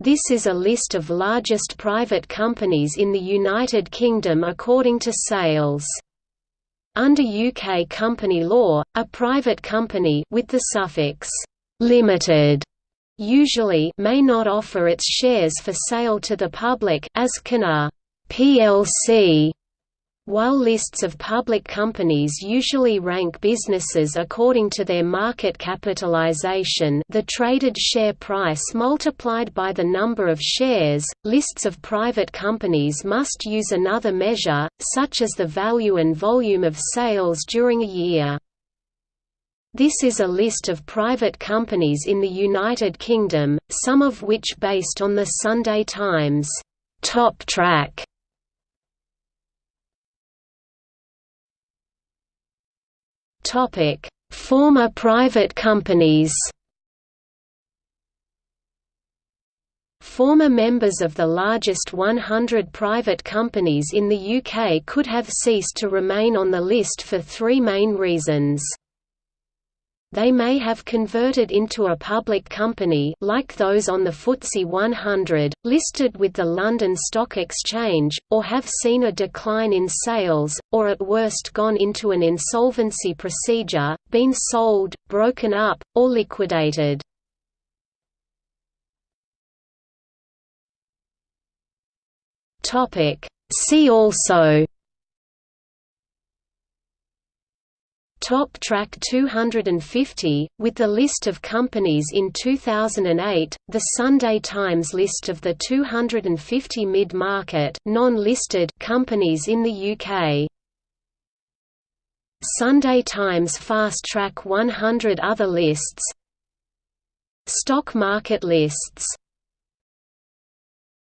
This is a list of largest private companies in the United Kingdom according to sales. Under UK company law, a private company with the suffix limited usually may not offer its shares for sale to the public as can a PLC while lists of public companies usually rank businesses according to their market capitalization the traded share price multiplied by the number of shares, lists of private companies must use another measure, such as the value and volume of sales during a year. This is a list of private companies in the United Kingdom, some of which based on the Sunday Times top track Former private companies. Former members of the largest 100 private companies in the UK could have ceased to remain on the list for three main reasons. They may have converted into a public company like those on the FTSE 100, listed with the London Stock Exchange, or have seen a decline in sales, or at worst gone into an insolvency procedure, been sold, broken up, or liquidated. See also Top Track 250, with the list of companies in 2008, the Sunday Times list of the 250 mid-market non-listed companies in the UK. Sunday Times Fast Track 100 other lists Stock market lists